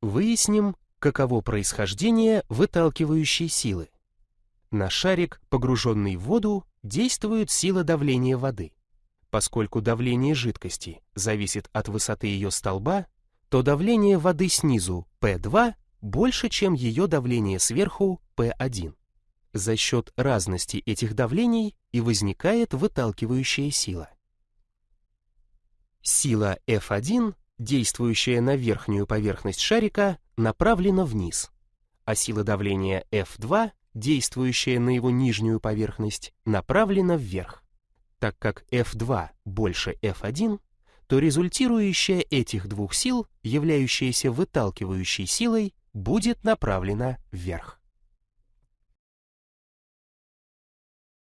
Выясним, каково происхождение выталкивающей силы. На шарик, погруженный в воду, действует сила давления воды. Поскольку давление жидкости зависит от высоты ее столба, то давление воды снизу P2 больше, чем ее давление сверху P1. За счет разности этих давлений и возникает выталкивающая сила. Сила F1, действующая на верхнюю поверхность шарика, направлена вниз, а сила давления F2, действующая на его нижнюю поверхность, направлена вверх. Так как F2 больше F1, то результирующая этих двух сил, являющаяся выталкивающей силой, будет направлена вверх.